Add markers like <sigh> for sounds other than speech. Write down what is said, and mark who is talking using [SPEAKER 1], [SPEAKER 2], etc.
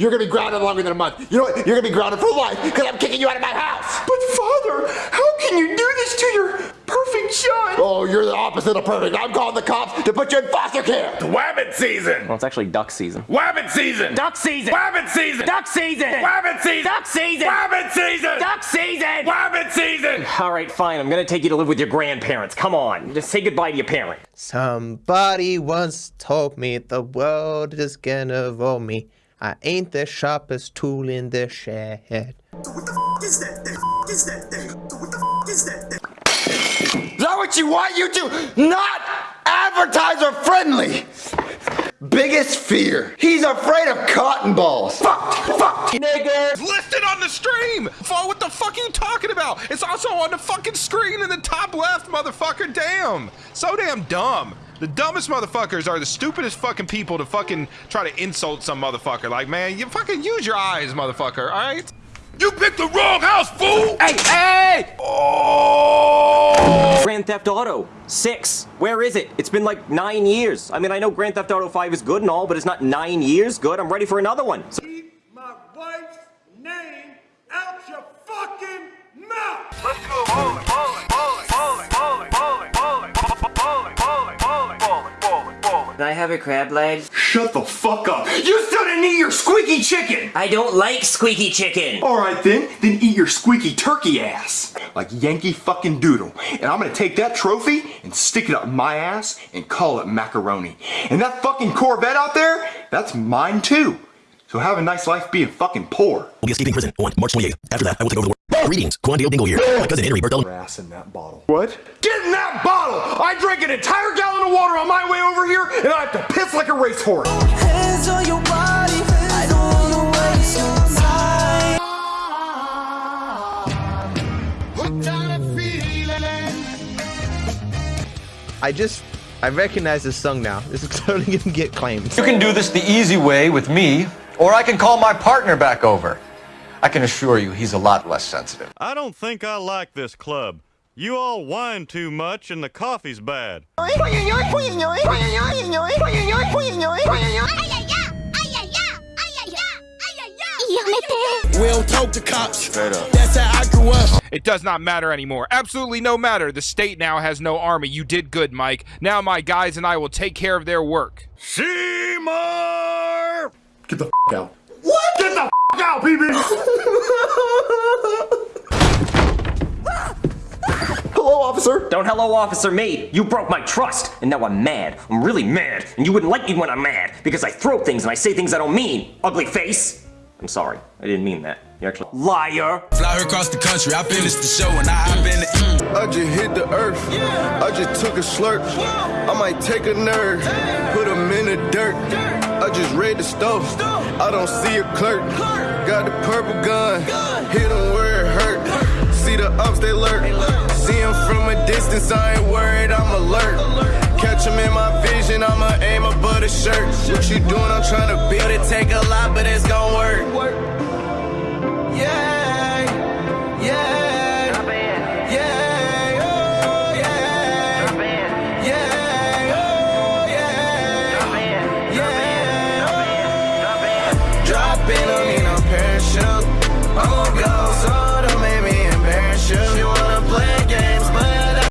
[SPEAKER 1] You're gonna be grounded longer than a month. You know what? You're gonna be grounded for life because I'm kicking you out of my house.
[SPEAKER 2] But father, how can you do this to your perfect son?
[SPEAKER 1] Oh, you're the opposite of perfect. I'm calling the cops to put you in foster care.
[SPEAKER 3] Wabbit season!
[SPEAKER 4] Well, it's actually duck season.
[SPEAKER 3] Wabbit season!
[SPEAKER 4] Duck season!
[SPEAKER 3] Wabbit season!
[SPEAKER 4] Duck season!
[SPEAKER 3] Wabbit season!
[SPEAKER 4] Duck season!
[SPEAKER 3] Wabbit season!
[SPEAKER 4] Duck season!
[SPEAKER 3] Wabbit season!
[SPEAKER 4] All right, fine. I'm gonna take you to live with your grandparents. Come on, just say goodbye to your parent.
[SPEAKER 5] Somebody once told me the world is gonna roll me. I ain't the sharpest tool in the shed.
[SPEAKER 1] Is that what you want? You to not advertiser friendly. Biggest fear. He's afraid of cotton balls. Fuck, fuck, nigga.
[SPEAKER 6] listed on the stream! For what the fuck are you talking about? It's also on the fucking screen in the top left, motherfucker. Damn. So damn dumb. The dumbest motherfuckers are the stupidest fucking people to fucking try to insult some motherfucker. Like, man, you fucking use your eyes, motherfucker, alright?
[SPEAKER 3] You picked the wrong house, fool!
[SPEAKER 4] Hey, hey!
[SPEAKER 3] Oh!
[SPEAKER 4] Grand Theft Auto 6. Where is it? It's been like nine years. I mean, I know Grand Theft Auto 5 is good and all, but it's not nine years good. I'm ready for another one. So
[SPEAKER 7] Keep my wife's name out your fucking mouth!
[SPEAKER 8] Let's go bowling,
[SPEAKER 9] Can I have a crab leg?
[SPEAKER 2] Shut the fuck up. You still didn't eat your squeaky chicken.
[SPEAKER 9] I don't like squeaky chicken.
[SPEAKER 2] All right then, then eat your squeaky turkey ass. Like Yankee fucking Doodle. And I'm gonna take that trophy and stick it up my ass and call it macaroni. And that fucking Corvette out there, that's mine too. So have a nice life being fucking poor.
[SPEAKER 10] We'll be escaping prison on March 28th. After that, I will take over the world. Greetings, Quandale Dingle here. My cousin Henry Berthelm.
[SPEAKER 2] Ass in that bottle. What? Get in that bottle! I drank an entire gallon of water on my way over here and I have to piss like a racehorse.
[SPEAKER 11] Hands on your body, I don't wanna waste your time.
[SPEAKER 5] I just, I recognize this song now. This is <laughs> totally gonna get claimed.
[SPEAKER 12] You can do this the easy way with me, or I can call my partner back over. I can assure you he's a lot less sensitive.
[SPEAKER 13] I don't think I like this club. You all whine too much and the coffee's bad.
[SPEAKER 7] We don't talk to cops. Straight up. That's how I grew up.
[SPEAKER 6] It does not matter anymore. Absolutely no matter. The state now has no army. You did good, Mike. Now my guys and I will take care of their work.
[SPEAKER 3] Seymour!
[SPEAKER 2] Get the f out. What? Get the f out, BB! Hello, officer.
[SPEAKER 4] Don't hello officer me. You broke my trust, and now I'm mad. I'm really mad, and you wouldn't like me when I'm mad because I throw things and I say things I don't mean. Ugly face. I'm sorry. I didn't mean that. You're actually liar.
[SPEAKER 7] Fly her across the country. I finished the show and I hop in the.
[SPEAKER 14] I just hit the earth. I just took a slurp. I might take a nerd, put him in the dirt. I just read the stove. I don't see a clerk. Got the purple gun. Hit him where it hurt. See the ups, they lurk. See him from a distance. I ain't worried. I'm alert. Catch him in my vision. I'ma aim above the shirt. What you doing? I'm trying to build it. Take a lot, but it's gon' work. Oh